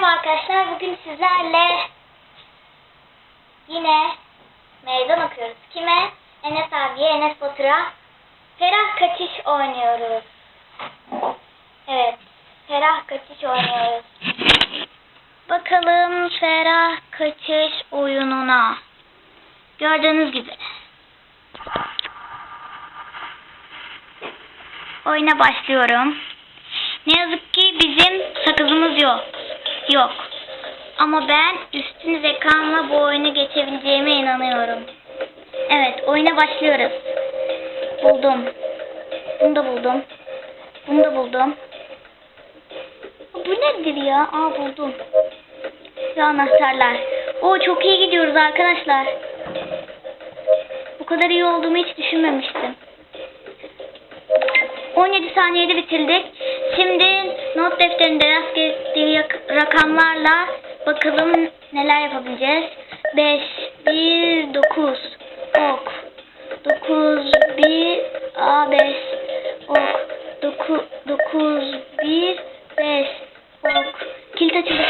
Merhaba arkadaşlar. Bugün sizlerle yine meydan okuyoruz. Kime? Enes abiye, Enes Batur'a Ferah Kaçış oynuyoruz. Evet. Ferah Kaçış oynuyoruz. Bakalım Ferah Kaçış oyununa. Gördüğünüz gibi. Oyuna başlıyorum. Ne yazık ki bizim sakızımız yok. Yok. Ama ben üstün zekamla bu oyunu geçebileceğime inanıyorum. Evet, oyuna başlıyoruz. Buldum. Bunu da buldum. Bunu da buldum. Bu nedir ya? Aa buldum. Ve anahtarlar. Oo çok iyi gidiyoruz arkadaşlar. Bu kadar iyi olduğumu hiç düşünmemiştim. 17 saniyede bitirdik. Şimdi not defterinde rastgele rakamlarla bakalım neler yapabileceğiz. 5, 1, 9, ok, 9, 1, A, 5, ok, 9, 9, 1, 5, ok. Kilit açıldı.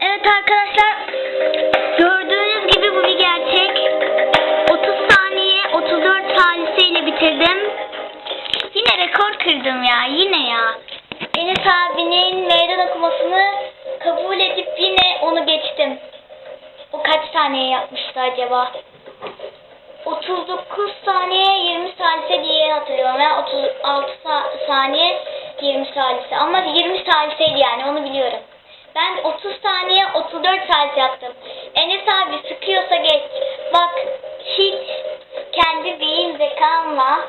Evet arkadaşlar, gördüğünüz gibi bu bir gerçek. 30 saniye, 34 saliseyle bitirdim. Yine rekor kırdım ya yine ya. Enes abinin meydan okumasını kabul edip yine onu geçtim. O kaç saniye yapmıştı acaba? 39 saniye 20 salise diye hatırlıyorum. Yani 36 sa- saniye 20 salise. Ama 20 saliseydi yani onu biliyorum. Ben 30 saniye 34 salise yaptım. Enes abi sıkıyorsa geç. Bak hiç kendi beyin zekamla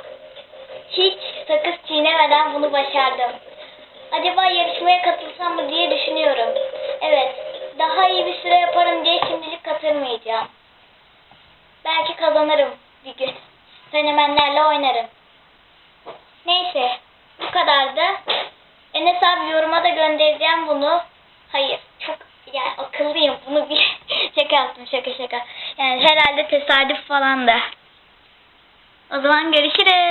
hiç sakız çiğnemeden bunu başardım. Acaba yarışmaya katılsam mı diye düşünüyorum. Evet, daha iyi bir süre yaparım diye şimdilik katılmayacağım. Belki kazanırım bir gün. Fenomenlerle oynarım. Neyse, bu kadardı. Enes abi yoruma da göndereceğim bunu. Hayır, çok yani akıllıyım. Bunu bir şaka yaptım, şaka şaka. Yani herhalde tesadüf falan da. O zaman görüşürüz.